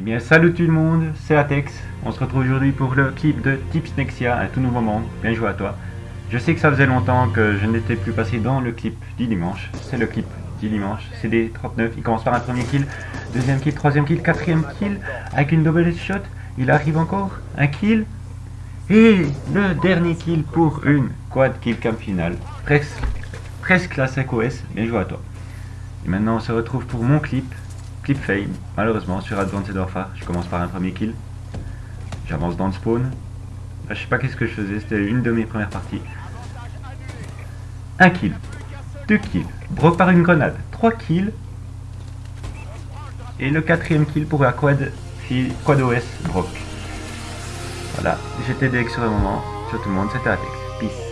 bien salut tout le monde, c'est Atex. On se retrouve aujourd'hui pour le clip de Tips Nexia, un tout nouveau monde. Bien joué à toi. Je sais que ça faisait longtemps que je n'étais plus passé dans le clip du dimanche. C'est le clip du dimanche, CD 39. Il commence par un premier kill, deuxième kill, troisième kill, quatrième kill, avec une double shot. Il arrive encore, un kill. Et le dernier kill pour une quad kill cam finale. Presque, presque la 5 OS. Bien joué à toi. Et maintenant on se retrouve pour mon clip Clip fail, malheureusement sur Advanced Warfare, je commence par un premier kill. J'avance dans le spawn. je sais pas qu'est-ce que je faisais, c'était une de mes premières parties. Un kill, deux kills, broke par une grenade, trois kills. Et le quatrième kill pour la quad, quad OS broke. Voilà, j'étais DX sur le moment. Sur tout le monde, c'était Atex. Peace.